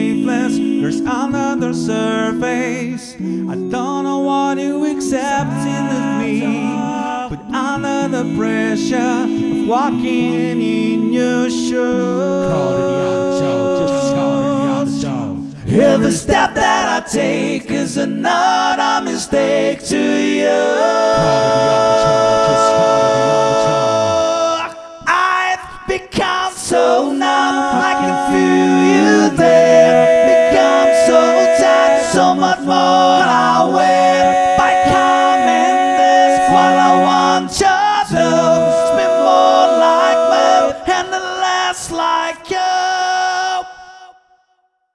faithless. There's another surface. I don't know what you accepting of me, but under the pressure of walking in your shoes. Every step that I take is another mistake to you. so much more I will By coming this while I want you to Be more like me and less like you.